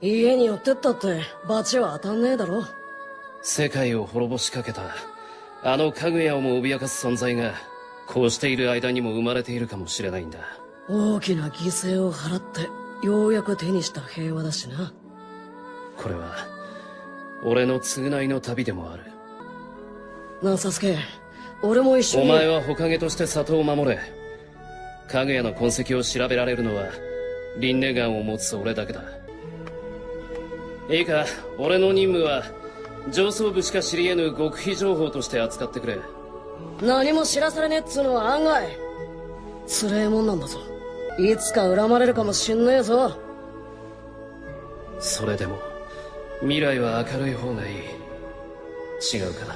家に寄ってったって罰は当たんねえだろ。世界を滅ぼしかけた。あのかぐやをも脅かす存在がこうしている間にも生まれているかもしれないんだ。大きな犠牲を払ってようやく手にした平和だしな。これは俺の償いの旅でもある。なあサスケ俺も一緒に。お前は火影として里を守れ。かぐやの痕跡を調べられるのはリンネガンを持つ俺だけだいいか俺の任務は上層部しか知り得ぬ極秘情報として扱ってくれ。何も知らされねえっつうのは案外。つれえもんなんだぞ。いつか恨まれるかもしんねえぞ。それでも未来は明るい方がいい。違うか